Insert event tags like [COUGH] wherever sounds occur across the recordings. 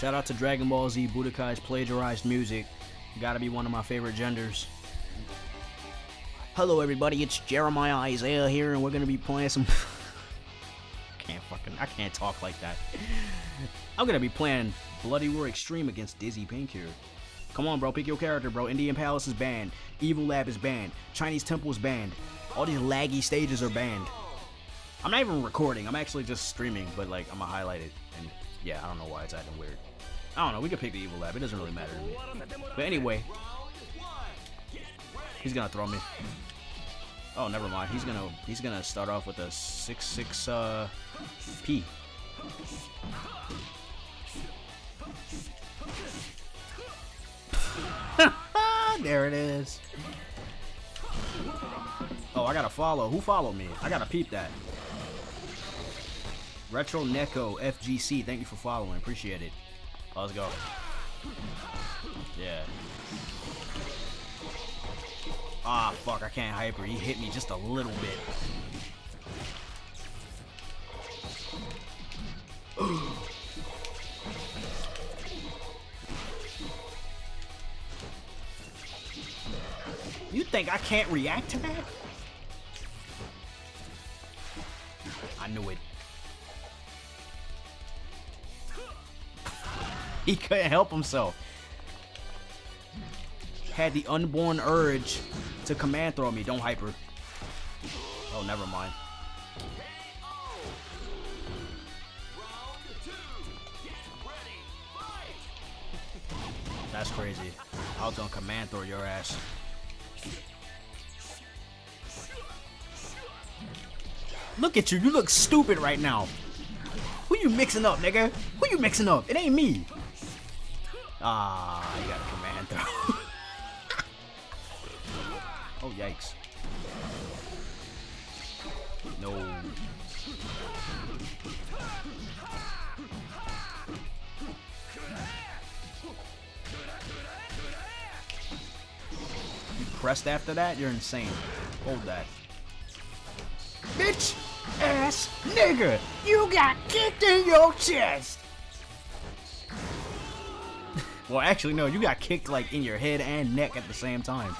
Shout out to Dragon Ball Z Budokai's plagiarized music. Gotta be one of my favorite genders. Hello everybody, it's Jeremiah Isaiah here and we're gonna be playing some [LAUGHS] can't fucking I can't talk like that. I'm gonna be playing Bloody Roar Extreme against Dizzy Painkiller. Come on bro, pick your character bro. Indian Palace is banned. Evil Lab is banned. Chinese Temple is banned. All these laggy stages are banned. I'm not even recording, I'm actually just streaming, but like I'm gonna highlight it and yeah, I don't know why it's acting weird. I don't know, we could pick the Evil Lab, it doesn't really matter to me. But anyway, he's gonna throw me. Oh, never mind. He's gonna he's gonna start off with a six six uh P. [LAUGHS] there it is. Oh, I gotta follow. Who followed me? I gotta peep that. Retro Neko FGC, thank you for following. Appreciate it. Oh, let's go. Yeah. Ah, fuck, I can't hyper. He hit me just a little bit. [GASPS] you think I can't react to that? I knew it. He couldn't help himself. Had the unborn urge to command throw me. Don't hyper. Oh, never mind. That's crazy. I was gonna command throw your ass. Look at you. You look stupid right now. Who you mixing up, nigga? Who you mixing up? It ain't me. Ah, you got a command throw. [LAUGHS] oh, yikes. No. You pressed after that? You're insane. Hold that. Bitch! Ass nigga! You got kicked in your chest! Well, actually, no, you got kicked like in your head and neck at the same time.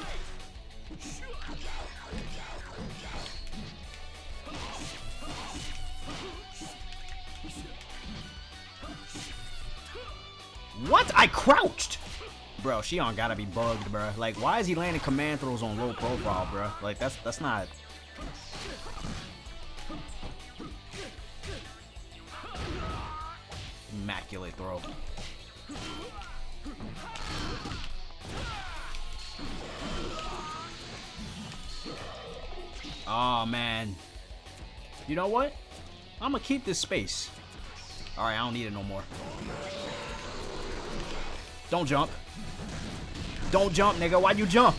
What? I crouched! Bro, Xion gotta be bugged, bro. Like, why is he landing command throws on low profile, bro? Like, that's that's not... Immaculate throw. Oh, man. You know what? I'm gonna keep this space. Alright, I don't need it no more. Don't jump. Don't jump, nigga. Why you jump?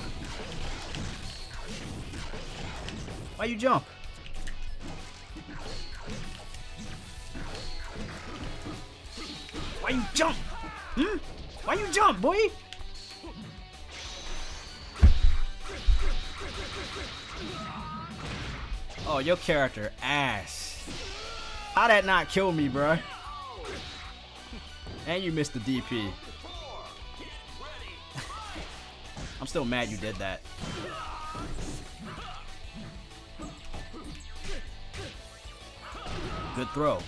Why you jump? Why you jump? Hmm? Why you jump, boy? Oh, your character ass. How that not kill me, bro? And you missed the DP. [LAUGHS] I'm still mad you did that. Good throw.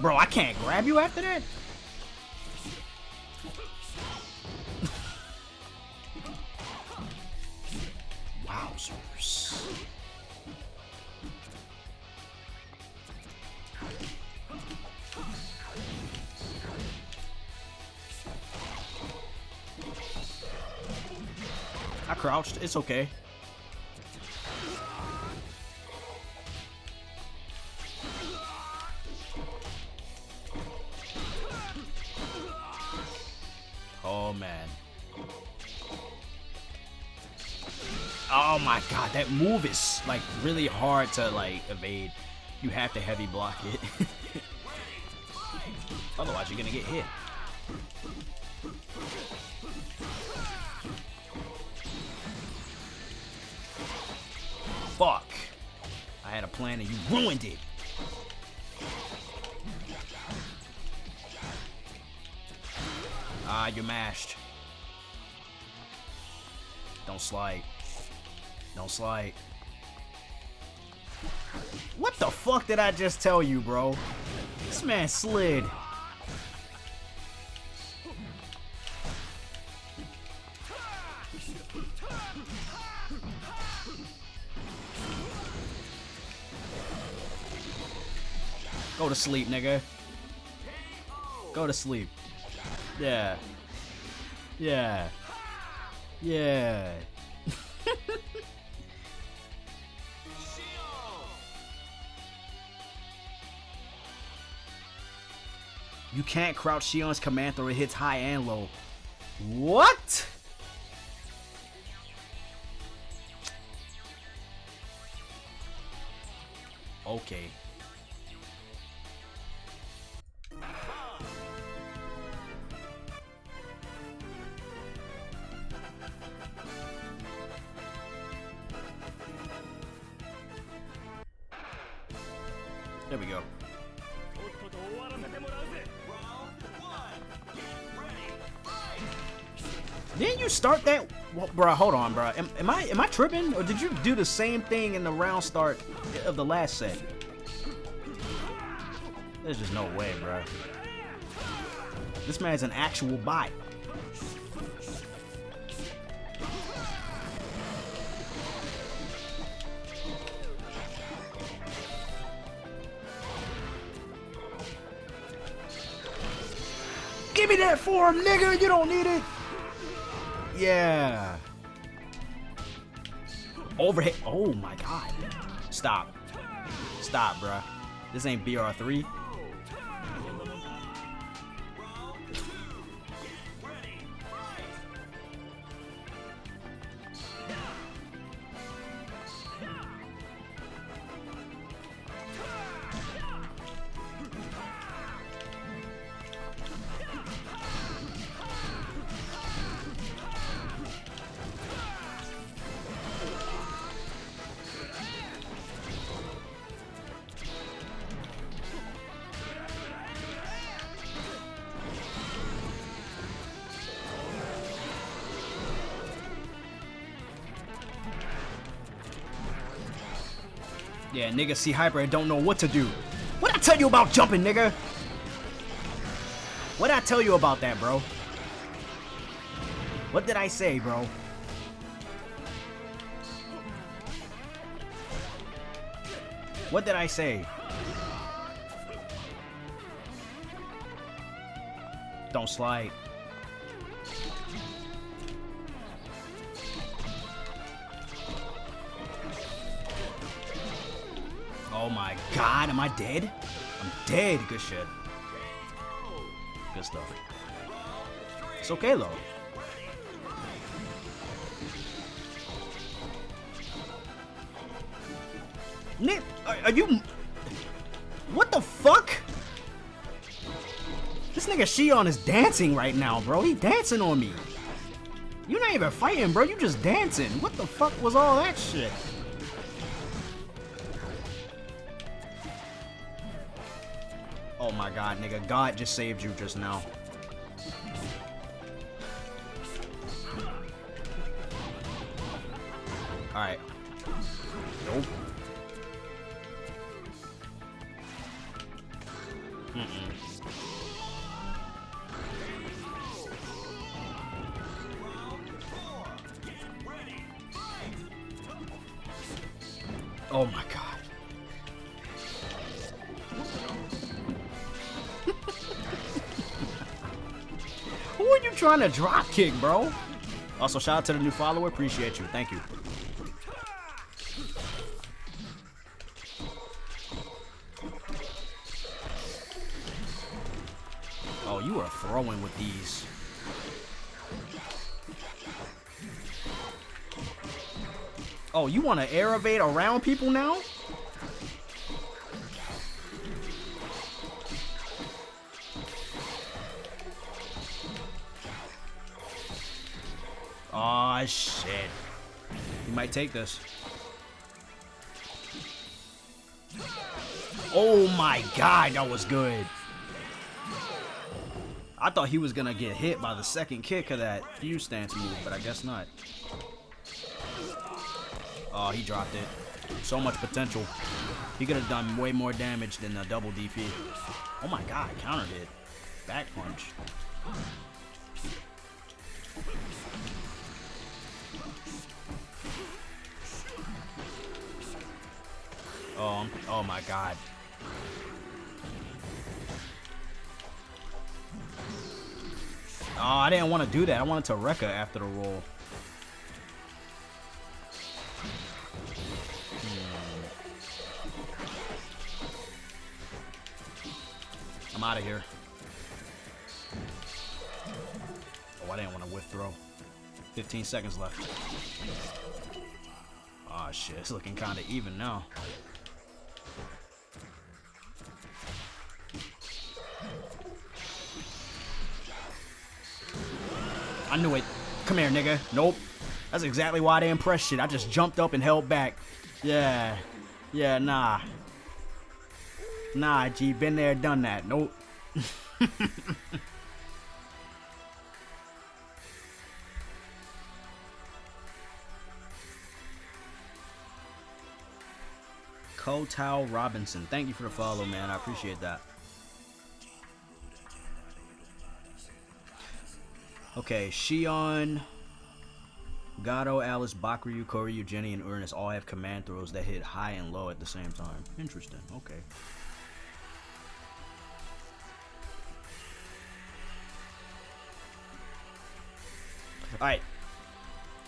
Bro, I can't grab you after that? Wowzers. I crouched. It's okay. god, that move is like really hard to like evade. You have to heavy block it. [LAUGHS] Otherwise, you're gonna get hit. Fuck. I had a plan and you ruined it. Ah, you're mashed. Don't slide. Don't slide. What the fuck did I just tell you, bro? This man slid. Go to sleep, nigga. Go to sleep. Yeah. Yeah. Yeah. You can't crouch Xion's command throw. It hits high and low. What? Okay. Bro, hold on, bro. Am, am I am I tripping, or did you do the same thing in the round start of the last set? There's just no way, bro. This man's an actual bot. Give me that form, nigga! You don't need it! Yeah. Overhead. Oh my god. Stop. Stop, bruh. This ain't BR3. Yeah, nigga see hyper and don't know what to do. What I tell you about jumping, nigga? What I tell you about that, bro? What did I say, bro? What did I say? Don't slide. Oh my god, am I dead? I'm dead. Good shit. Good stuff. It's okay though. Nick, are, are you... What the fuck? This nigga Xion is dancing right now, bro. He dancing on me. You're not even fighting, bro. You just dancing. What the fuck was all that shit? Nigga. God just saved you just now. You drop kick, bro? Also, shout out to the new follower. Appreciate you. Thank you. Oh, you are throwing with these. Oh, you want to air evade around people now? Shit. He might take this. Oh my god, that was good. I thought he was gonna get hit by the second kick of that fuse stance move, but I guess not. Oh, he dropped it. So much potential. He could have done way more damage than the double DP. Oh my god, counter hit. Back punch. Oh, oh my god. Oh, I didn't want to do that. I wanted to Rekka after the roll. Hmm. I'm out of here. Oh, I didn't want to whiff throw. 15 seconds left. Oh shit, it's looking kind of even now. I knew it. Come here, nigga. Nope. That's exactly why they impressed shit. I just jumped up and held back. Yeah. Yeah, nah. Nah, G. Been there, done that. Nope. [LAUGHS] Kotal Robinson. Thank you for the follow, man. I appreciate that. Okay, Xion, Gado, Alice, Bakuryu, Kohryu, Jenny, and Ernest all have command throws that hit high and low at the same time. Interesting. Okay. Alright.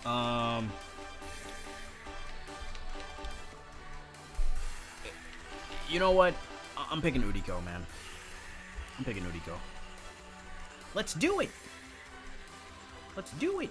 Um... You know what? I'm picking Uriko, man. I'm picking Uriko. Let's do it! Let's do it!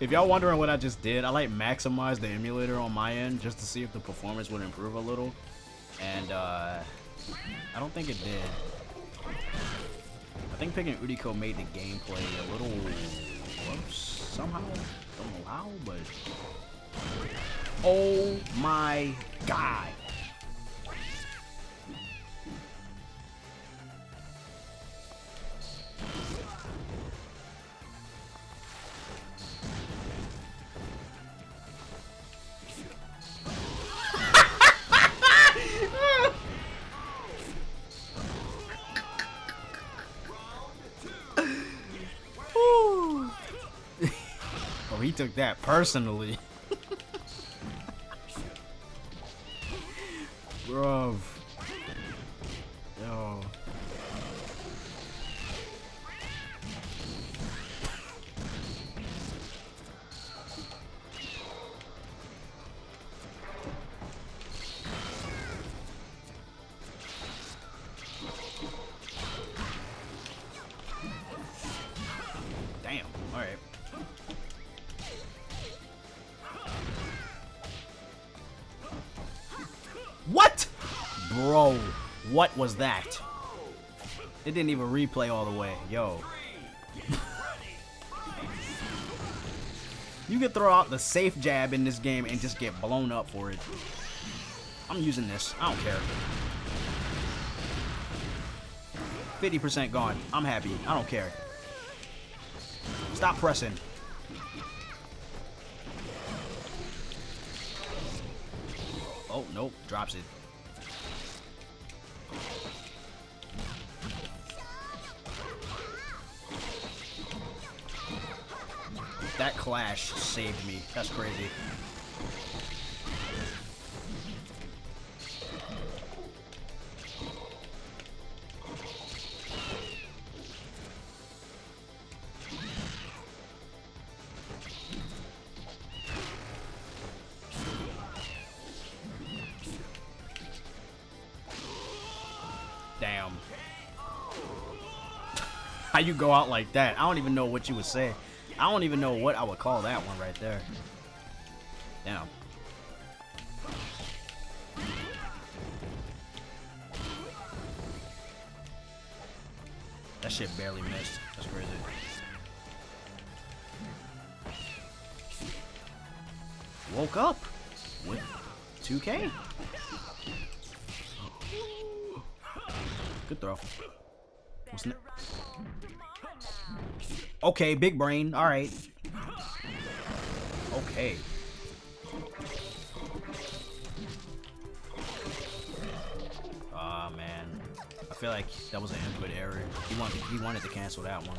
If y'all wondering what I just did, I like maximized the emulator on my end just to see if the performance would improve a little. And uh, I don't think it did. I think picking Uriko made the gameplay a little whoops, somehow. Don't know how, but oh my god. Took that personally. [LAUGHS] was that? It didn't even replay all the way. Yo. you can throw out the safe jab in this game and just get blown up for it. I'm using this. I don't care. 50% gone. I'm happy. I don't care. Stop pressing. Oh, nope. Drops it. that clash saved me. That's crazy. Damn. [LAUGHS] How you go out like that? I don't even know what you would say. I don't even know what I would call that one right there. Damn. That shit barely missed. That's crazy. Woke up with 2K. Good throw. What's ne okay, big brain. All right. Okay. Ah oh, man, I feel like that was an input error. He wanted he wanted to cancel that one,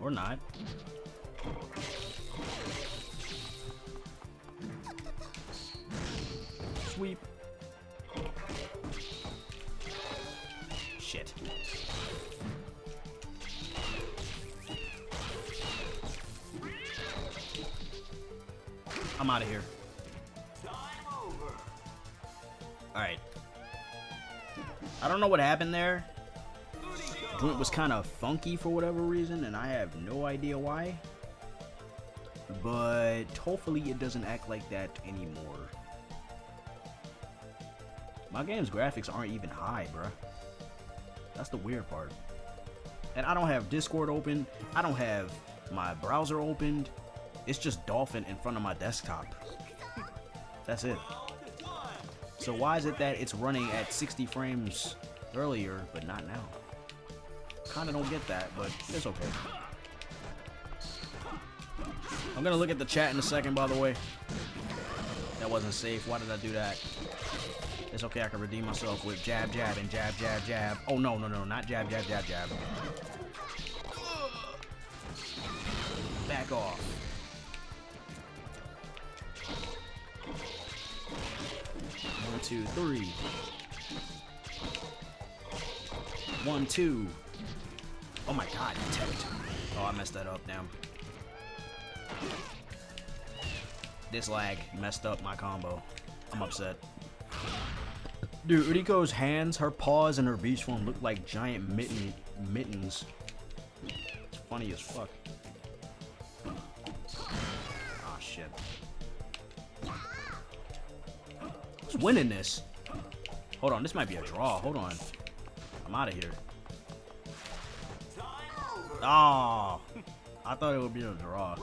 or not. I'm out of here. Alright. I don't know what happened there. Joint was kind of funky for whatever reason, and I have no idea why. But hopefully it doesn't act like that anymore. My game's graphics aren't even high, bruh. That's the weird part. And I don't have Discord open. I don't have my browser opened. It's just Dolphin in front of my desktop. That's it. So why is it that it's running at 60 frames earlier, but not now? Kinda don't get that, but it's okay. I'm gonna look at the chat in a second, by the way. That wasn't safe. Why did I do that? It's okay, I can redeem myself with jab, jab, and jab, jab, jab. Oh, no, no, no, not jab, jab, jab, jab. Back off. Two, three. One, two. Oh my god. Oh, I messed that up, damn. This lag messed up my combo. I'm upset. Dude, Uriko's hands, her paws, and her beast form look like giant mitten mittens. It's funny as fuck. Who's winning this? Hold on, this might be a draw. Hold on. I'm out of here. Oh, I thought it would be a draw.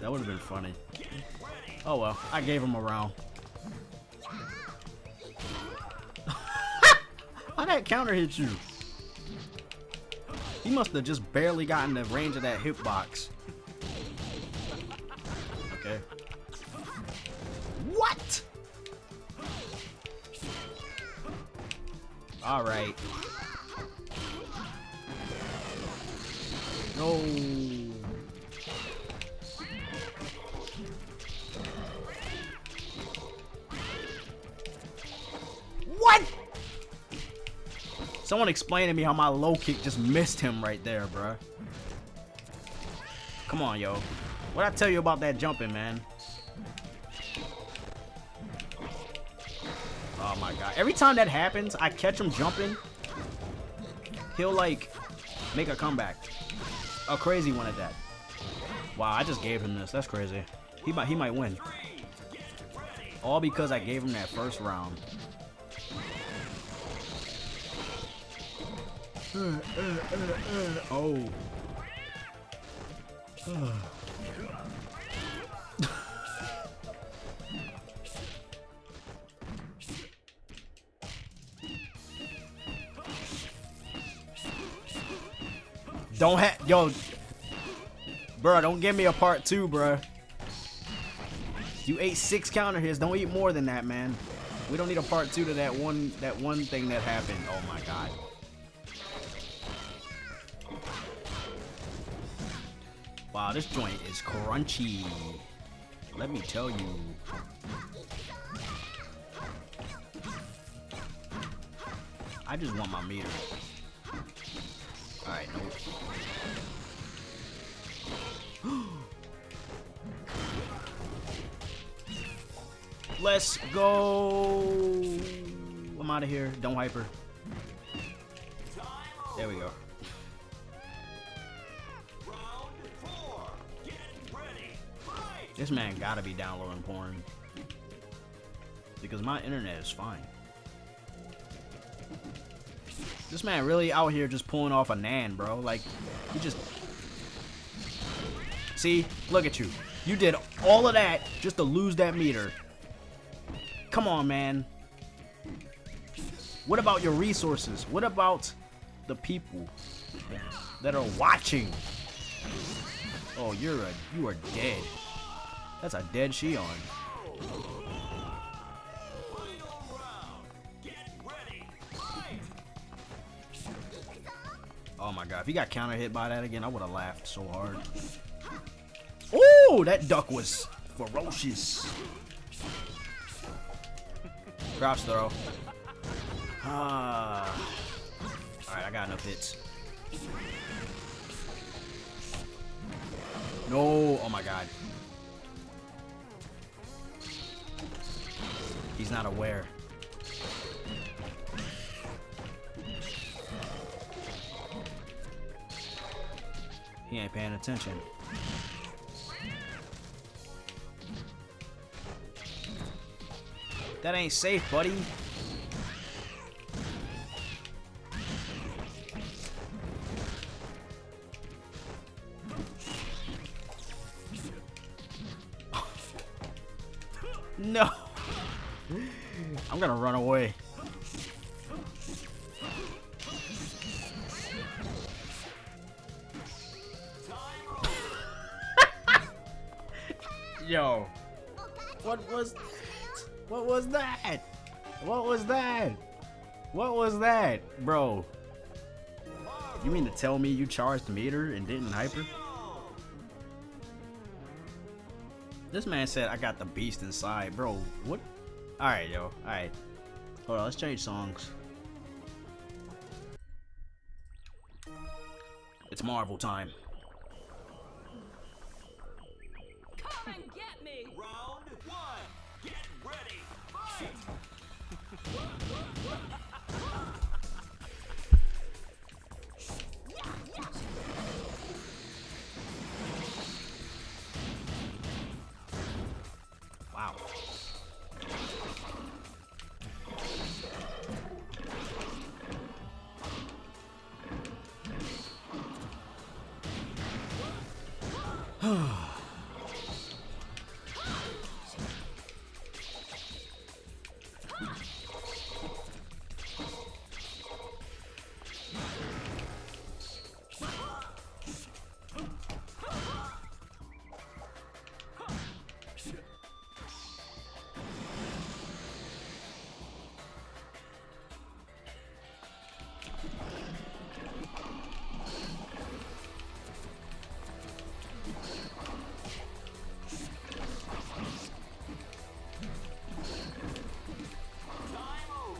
That would have been funny. Oh well, I gave him a round. [LAUGHS] How that counter hit you? He must have just barely gotten the range of that hitbox. All right. No. What? Someone explain to me how my low kick just missed him right there, bruh. Come on, yo. What I tell you about that jumping, man? Every time that happens, I catch him jumping. He'll like make a comeback. A crazy one at that. Wow, I just gave him this. That's crazy. He might he might win. All because I gave him that first round. [SIGHS] oh. [SIGHS] [SIGHS] don't have yo, bro. Don't give me a part two, bro. You ate six counter hits. Don't eat more than that, man. We don't need a part two to that one that one thing that happened. Oh my god. Wow, this joint is crunchy. Let me tell you. I just want my meter. [GASPS] Let's go. I'm out of here. Don't hyper. There we go. This man gotta be downloading porn. Because my internet is fine. This man really out here just pulling off a Nan, bro. Like, he just... See? Look at you. You did all of that just to lose that meter. Come on, man. What about your resources? What about the people that are watching? Oh, you're a you are dead. That's a dead Xion. Oh my god, if he got counter hit by that again, I would have laughed so hard. Oh, that duck was ferocious. Crouch throw. Ah. Alright, I got enough hits. No, oh my god. He's not aware. He ain't paying attention. That ain't safe, buddy. [LAUGHS] no. I'm gonna run away. Bro. You mean to tell me you charged meter and didn't hyper? This man said I got the beast inside. Bro, what? Alright, yo. Alright. Hold on, let's change songs. It's Marvel time. Ah.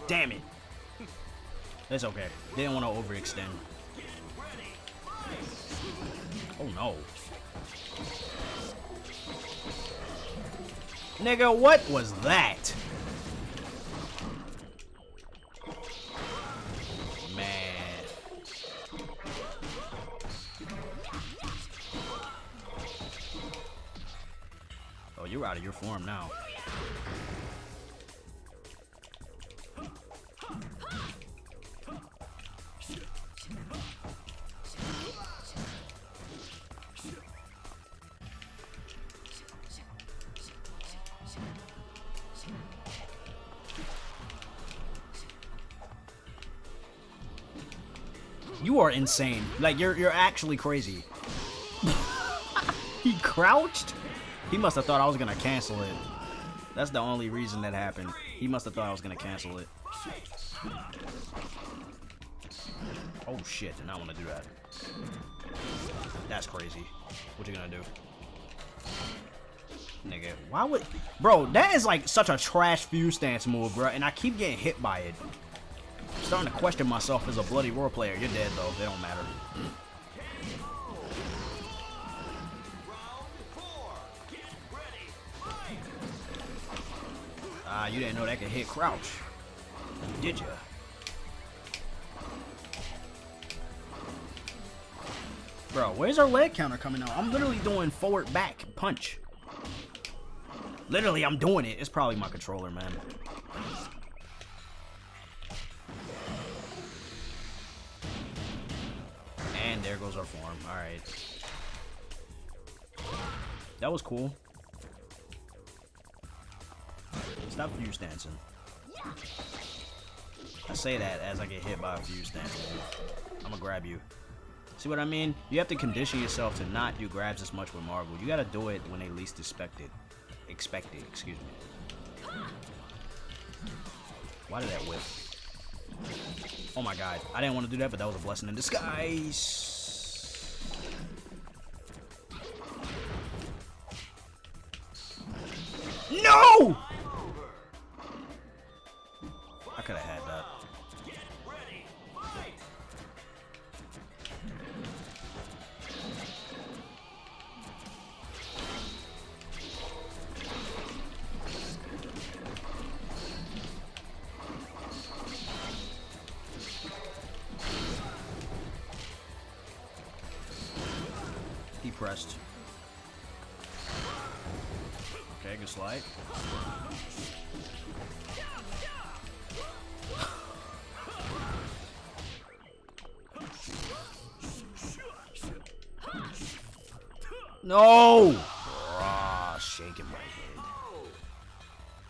Damn it. It's okay. Didn't want to overextend. Oh no. Nigga, what was that? Man. Oh, you're out of your form now. You are insane. Like you're you're actually crazy. [LAUGHS] he crouched? He must have thought I was gonna cancel it. That's the only reason that happened. He must have thought I was gonna cancel it. Oh shit, did not want to do that. That's crazy. What you gonna do? Nigga, why would... Bro, that is like such a trash fuse stance move, bro, and I keep getting hit by it. Starting to question myself as a Bloody Roar player. You're dead, though. They don't matter. Ah, you didn't know that could hit crouch. Did ya? Bro, where's our leg counter coming out? I'm literally doing forward back punch. Literally, I'm doing it. It's probably my controller, man. Our. Alright. That was cool. Stop fuse dancing. I say that as I get hit by a fuse dancing. I'm gonna grab you. See what I mean? You have to condition yourself to not do grabs as much with Marvel. You gotta do it when they least expect it. Expect it, excuse me. Why did that whip? Oh my god. I didn't want to do that, but that was a blessing in disguise. No! I could have had No! Ah, shaking my head.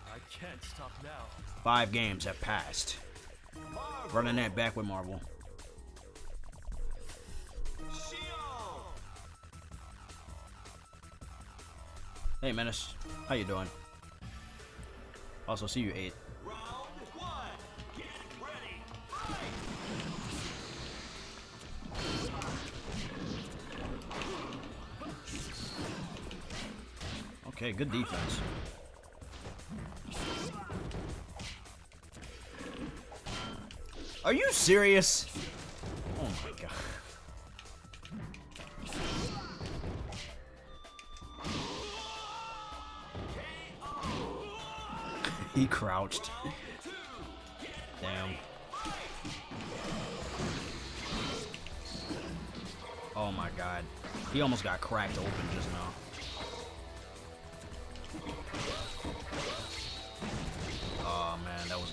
I can't stop now. Five games have passed. Running that back with Marvel. Shield. Hey, Menace. How you doing? Also, see you eight. Okay, good defense. Are you serious? Oh my god. [LAUGHS] he crouched. Damn. Oh my god. He almost got cracked open just now.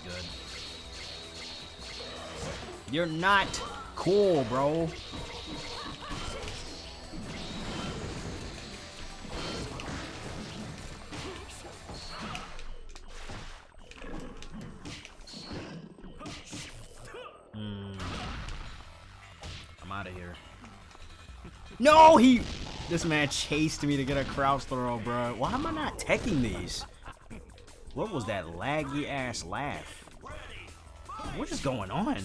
Good. You're not cool, bro. Hmm. I'm out of here. No, he. This man chased me to get a crouch throw, bro. Why am I not teching these? What was that laggy ass laugh? What is going on?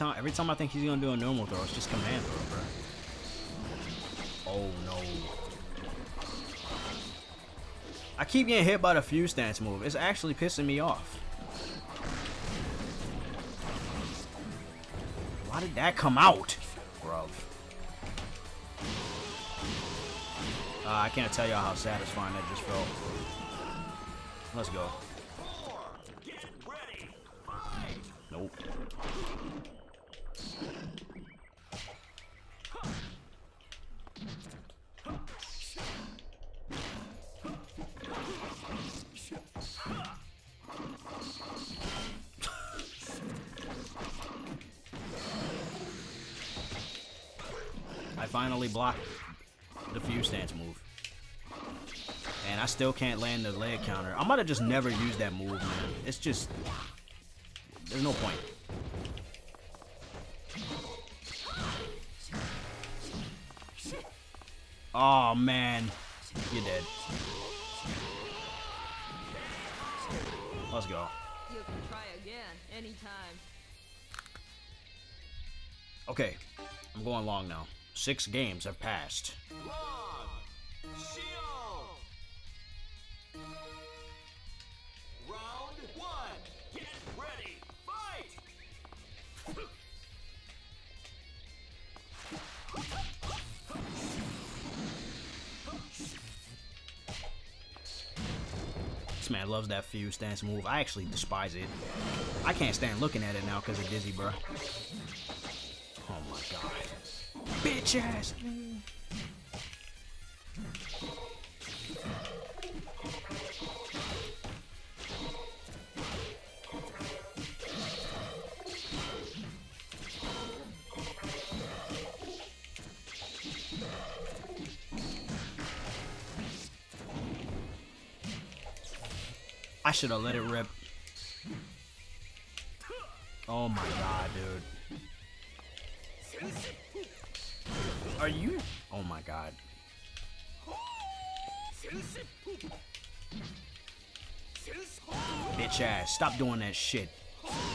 Anytime, every time I think he's gonna do a normal throw, it's just command throw, bro. Oh no. I keep getting hit by the fuse stance move. It's actually pissing me off. Why did that come out? Bruv. Uh, I can't tell y'all how satisfying that just felt. Let's go. Nope. Blocked the fuse stance move. And I still can't land the leg counter. I might have just never used that move, man. It's just there's no point. Oh man, you're dead. Let's go. You can try again anytime. Okay, I'm going long now. Six games have passed. This man loves that fuse stance move. I actually despise it. I can't stand looking at it now because of Dizzy, bro. I should have let it rip. Oh my god, dude. Are you? Oh my god. Bitch ass, stop doing that shit.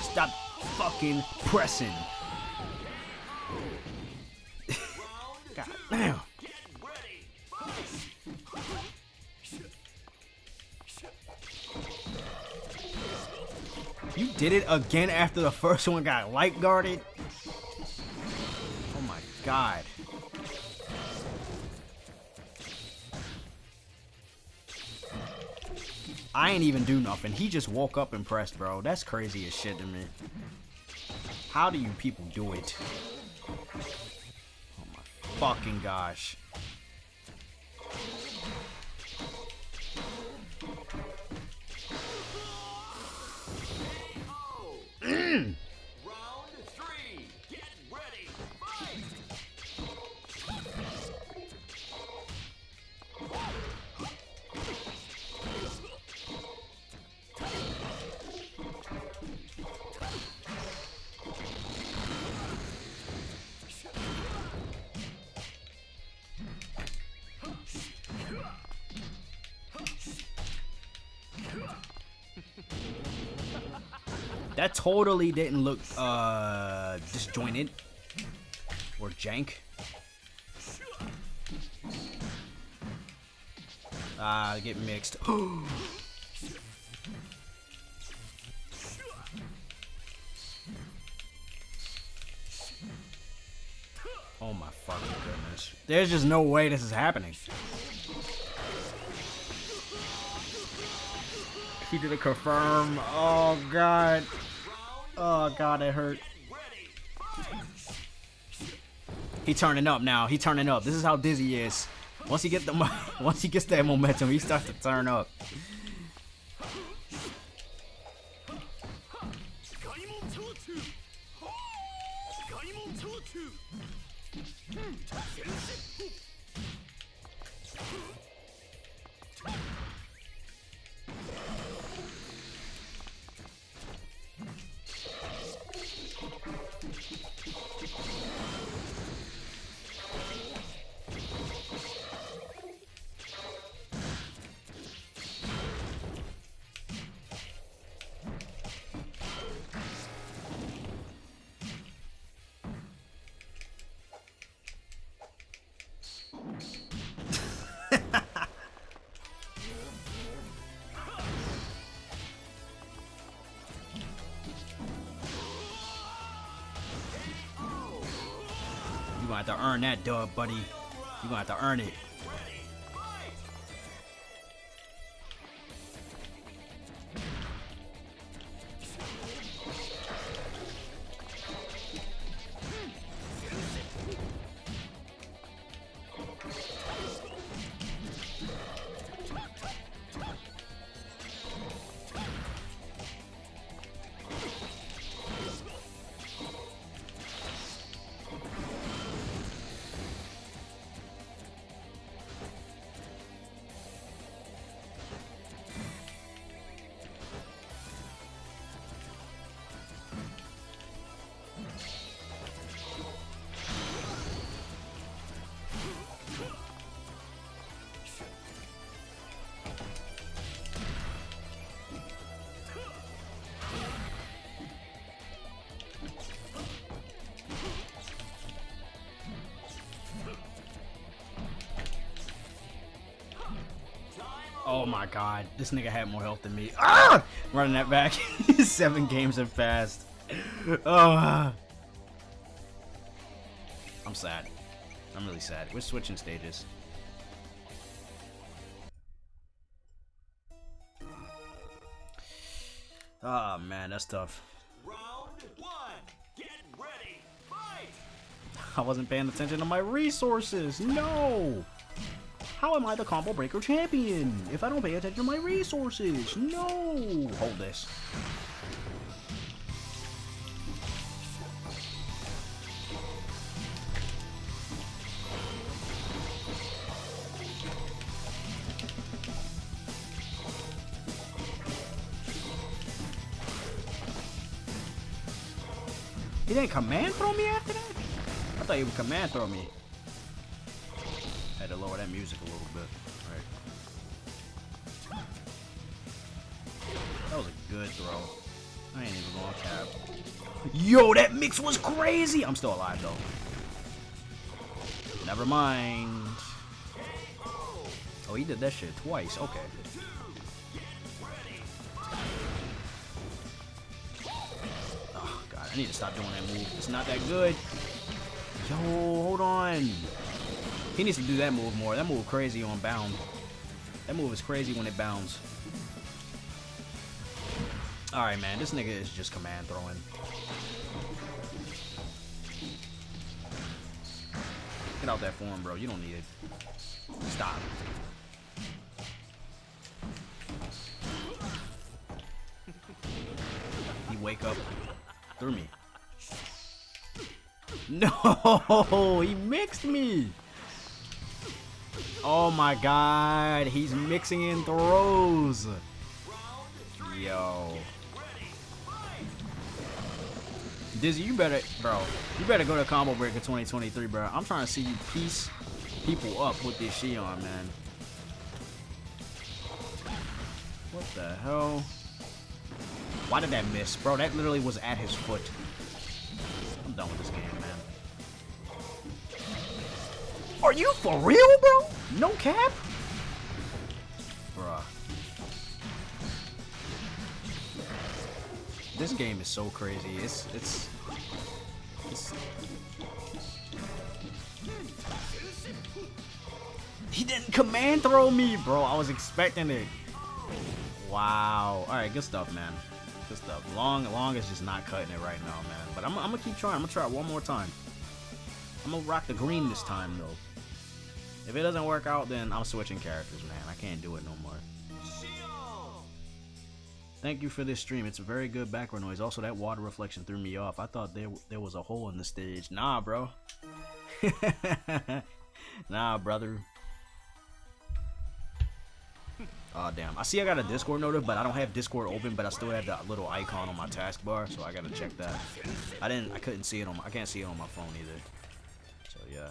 Stop fucking pressing. [LAUGHS] god damn. You did it again after the first one got light guarded? Oh my god. I ain't even do nothing. He just woke up and pressed, bro. That's crazy as shit to me. How do you people do it? Oh my fucking gosh. That totally didn't look uh disjointed or jank. Ah, get mixed. [GASPS] oh my fucking goodness. There's just no way this is happening. He did a confirm. Oh god. Oh god, it hurt. He turning up now. He turning up. This is how dizzy is. Once he get the [LAUGHS] once he gets that momentum, he starts to turn up. Gonna have to earn that dub, buddy. You're gonna have to earn it. God, this nigga had more health than me. Ah! [LAUGHS] Running that back. [LAUGHS] Seven games have passed. [SIGHS] Oh. I'm sad. I'm really sad. We're switching stages. Oh man, that's tough. Round one. Get ready. Fight. [LAUGHS] I wasn't paying attention to my resources. No! How am I the combo breaker champion if I don't pay attention to my resources? No! Hold this. He didn't command throw me after that? I thought he would command throw me. To lower that music a little bit. Alright. That was a good throw. I ain't even gonna cap. Yo, that mix was crazy! I'm still alive though. Never mind. Oh, he did that shit twice. Okay. Oh, God. I need to stop doing that move. It's not that good. Yo, hold on. He needs to do that move more. That move crazy on bound. That move is crazy when it bounds. Alright, man. This nigga is just command throwing. Get out that form, bro. You don't need it. Stop. [LAUGHS] He wake up through me. [LAUGHS] No, he mixed me. Oh my god, he's mixing in throws. Yo. Dizzy, you better, bro, you better go to Combo Breaker 2023, bro. I'm trying to see you piece people up with this Xion, man. What the hell? Why did that miss? Bro, that literally was at his foot. I'm done with this game, Are you for real, bro? No cap? Bruh. This game is so crazy. It's it's it's He didn't command throw me, bro. I was expecting it. Wow. All right, good stuff, man. Good stuff. Long, long is just not cutting it right now, man. But I'm, I'm gonna keep trying. I'm gonna try one more time. I'm gonna rock the green this time, though. If it doesn't work out, then I'm switching characters, man. I can't do it no more. Thank you for this stream. It's a very good background noise. Also, that water reflection threw me off. I thought there there was a hole in the stage. Nah, bro. [LAUGHS] nah, brother. Oh damn! I see I got a Discord notif, but I don't have Discord open. But I still have that little icon on my taskbar, so I gotta check that. I didn't. I couldn't see it on. My, I can't see it on my phone either. So yeah.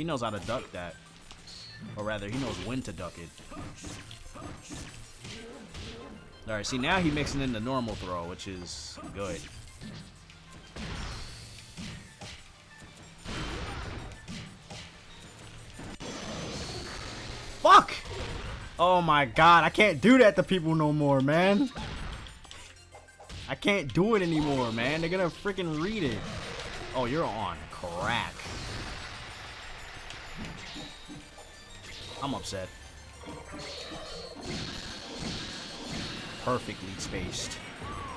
He knows how to duck that. Or rather, he knows when to duck it. Alright, see now he mixing in the normal throw, which is good. Fuck! Oh my god, I can't do that to people no more, man. I can't do it anymore, man. They're gonna freaking read it. Oh, you're on crack. I'm upset. Perfectly spaced.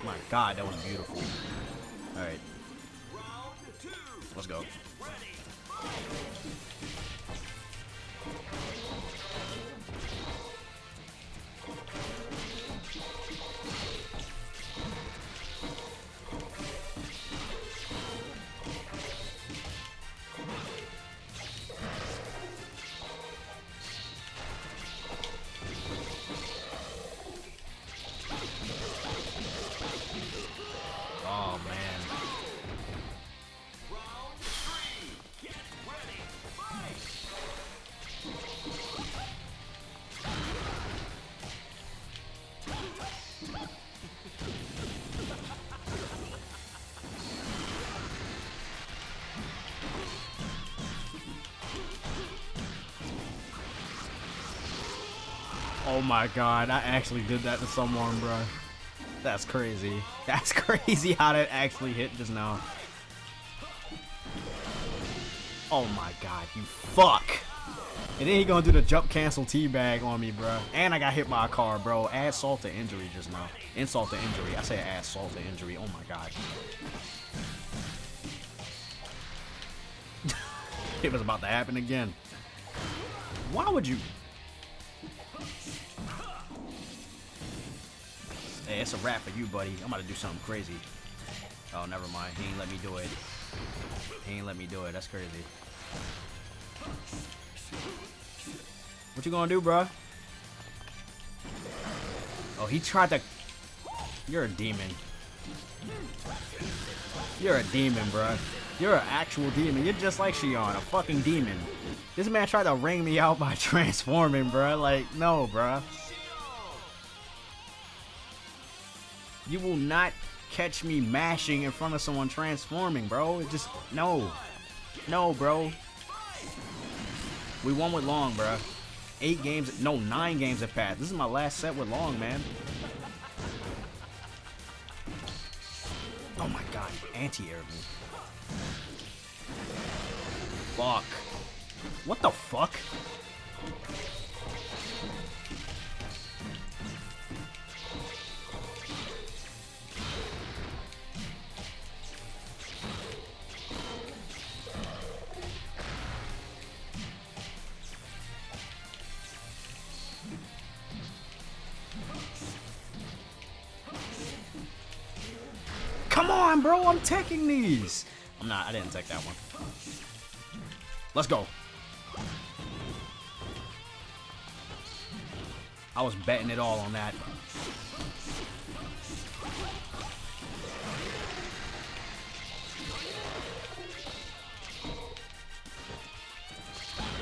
My god, that was beautiful. Alright, let's go. Oh my god, I actually did that to someone, bro. That's crazy. [LAUGHS] That's crazy how that actually hit just now. Oh my god, you fuck. And then he gonna do the jump cancel teabag on me, bro. And I got hit by a car, bro. Add salt to injury just now. Insult to injury. I say add salt to injury. Oh my god. [LAUGHS] it was about to happen again. Why would you? Hey, it's a wrap for you, buddy. I'm about to do something crazy. Oh, never mind. He ain't let me do it. He ain't let me do it. That's crazy. What you gonna do, bro? Oh, he tried to... You're a demon. You're a demon, bro. You're an actual demon. You're just like Xion, a fucking demon. This man tried to ring me out by [LAUGHS] transforming, bro. Like, no, bro. You will not catch me mashing in front of someone transforming, bro. It just, no. No, bro. We won with Long, bro. Eight games, no, nine games have passed. This is my last set with Long, man. Oh my god, anti-air. Fuck. What the fuck? On, bro. I'm taking these. I'm not. I didn't take that one. Let's go. I was betting it all on that.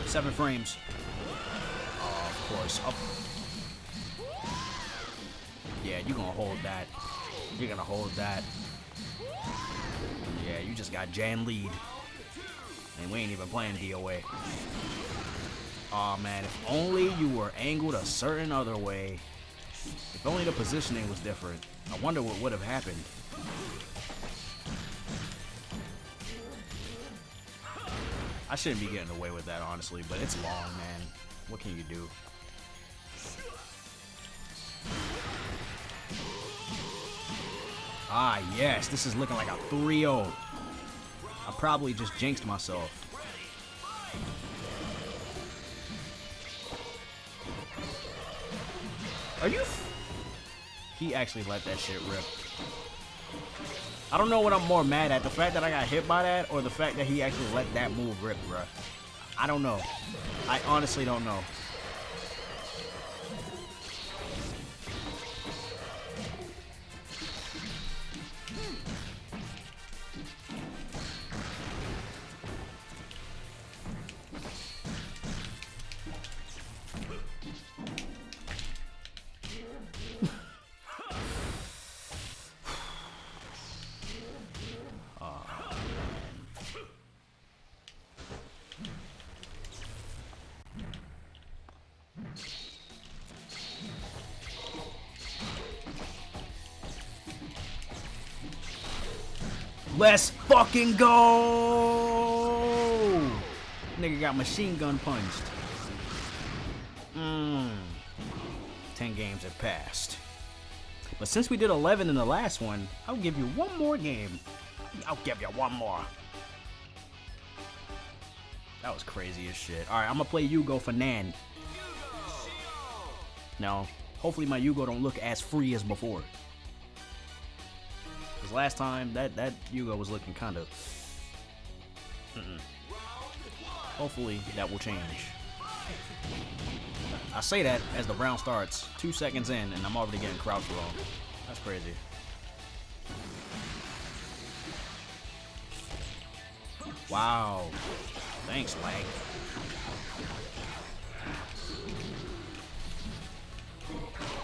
Seven frames. Oh, of course. Up. Yeah, you're gonna hold that. You're gonna hold that. Got Jann Lee'd. And we ain't even playing DOA. Aw oh, man, if only you were angled a certain other way. If only the positioning was different. I wonder what would have happened. I shouldn't be getting away with that, honestly, but it's long, man. What can you do? Ah, yes, this is looking like a 3-0. Probably just jinxed myself. Are you... he actually let that shit rip. I don't know what I'm more mad at. The fact that I got hit by that or the fact that he actually let that move rip, bruh. I don't know. I honestly don't know. Let's fucking go! Nigga got machine gun punched. Mmm. 10 games have passed. But since we did 11 in the last one, I'll give you one more game. I'll give you one more. That was crazy as shit. Alright, I'm gonna play Yugo for Nan. Now, hopefully my Yugo don't look as free as before. Because last time, that, that Yugo was looking kind of... Mm -mm. Hopefully, that will change. I say that as the round starts, two seconds in, and I'm already getting crouch wrong. That's crazy. Wow. Thanks, lag.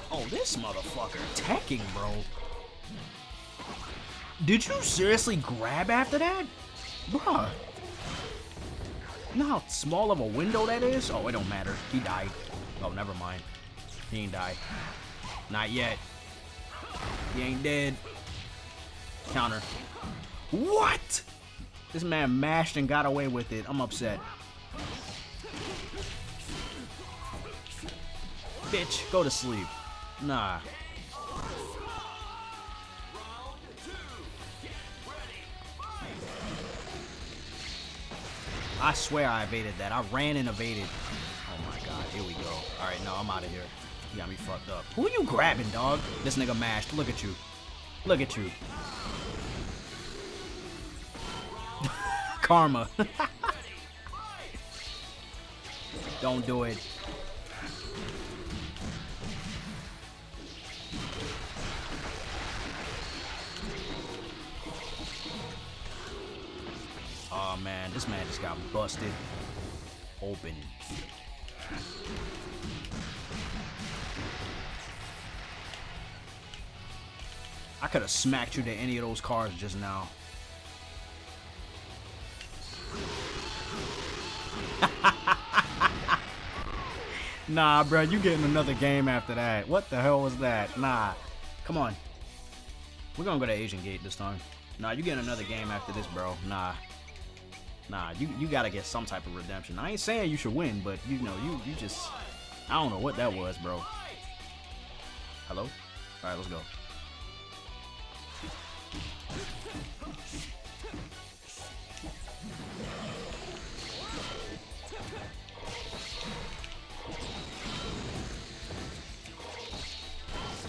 Oh, this motherfucker attacking, bro. Did you seriously grab after that? Bruh. You know how small of a window that is? Oh, it don't matter. He died. Oh, never mind. He ain't die. Not yet. He ain't dead. Counter. What? This man mashed and got away with it. I'm upset. Bitch, go to sleep. Nah. I swear I evaded that. I ran and evaded. Oh my god, here we go. Alright, no, I'm out of here. You got me fucked up. Who you grabbing, dog? This nigga mashed. Look at you. Look at you. [LAUGHS] Karma. [LAUGHS] Don't do it. Man, this man just got busted open. I could have smacked you to any of those cars just now. [LAUGHS] nah, bro, you getting another game after that. What the hell was that? Nah. Come on. We're gonna go to Asian Gate this time. Nah, you getting another game after this, bro. Nah. Nah, you, you gotta get some type of redemption. I ain't saying you should win, but you know, you, you just... I don't know what that was, bro. Hello? Alright, let's go.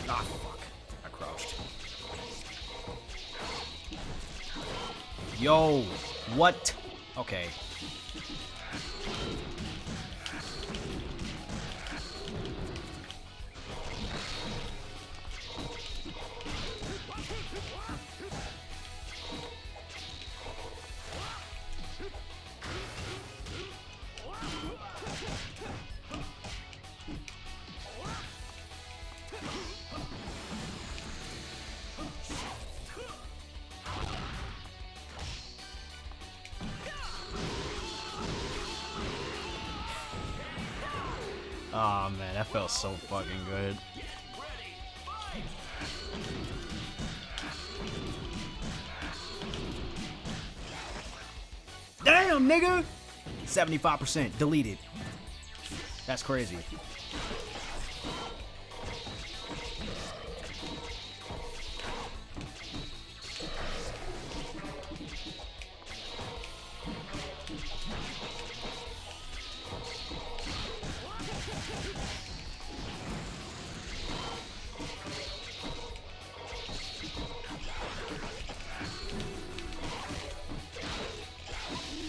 Ah, fuck. I crouched. Yo, what? Okay. Felt so fucking good. Damn, nigga! 75% deleted. That's crazy.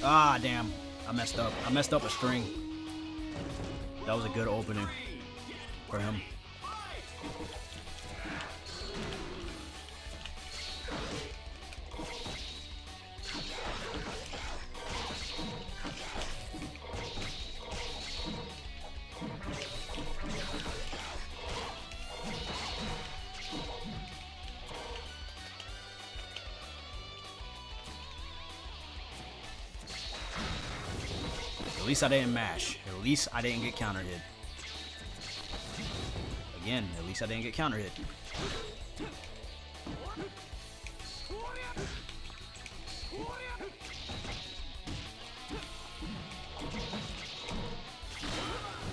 Ah, damn. I messed up. I messed up a string. That was a good opening for him. Least I didn't mash. At least I didn't get counter hit. Again, at least I didn't get counter hit.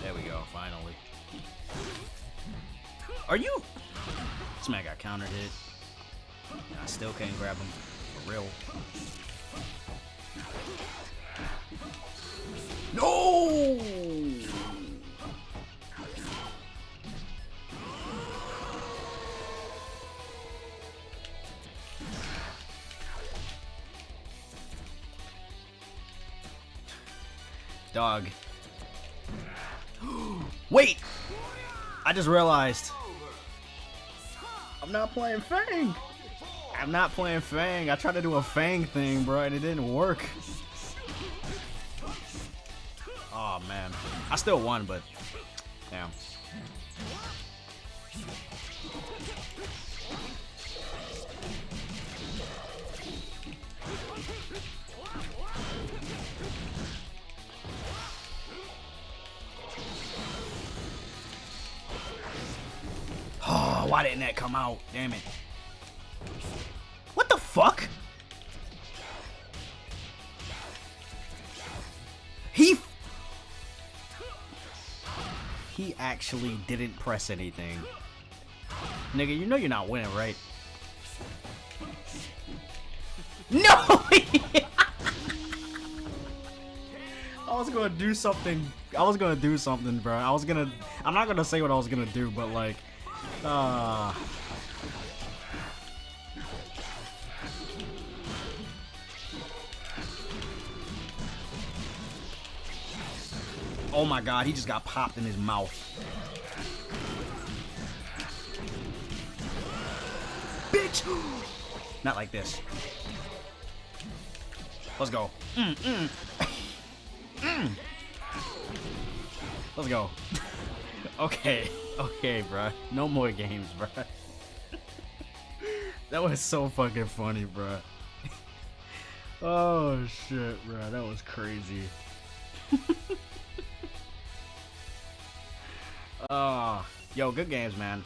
There we go, finally. Are you? This man got counter hit. I still can't grab him. For real. Just realized. I'm not playing Fang. I'm not playing Fang. I tried to do a Fang thing, bro, and it didn't work. Oh man, I still won, but damn. Didn't that come out? Damn it. What the fuck? He he actually didn't press anything. Nigga, you know you're not winning, right? No! [LAUGHS] I was gonna do something. I was gonna do something, bro. I was gonna. I'm not gonna say what I was gonna do, but like, uh. Oh my god, he just got popped in his mouth. Bitch! [GASPS] Not like this. Let's go. Mm, mm. [COUGHS] mm. Let's go. [LAUGHS] okay. Okay, bruh. No more games, bruh. [LAUGHS] that was so fucking funny, bruh. [LAUGHS] oh, shit, bruh. That was crazy. [LAUGHS] Ah, yo, good games, man.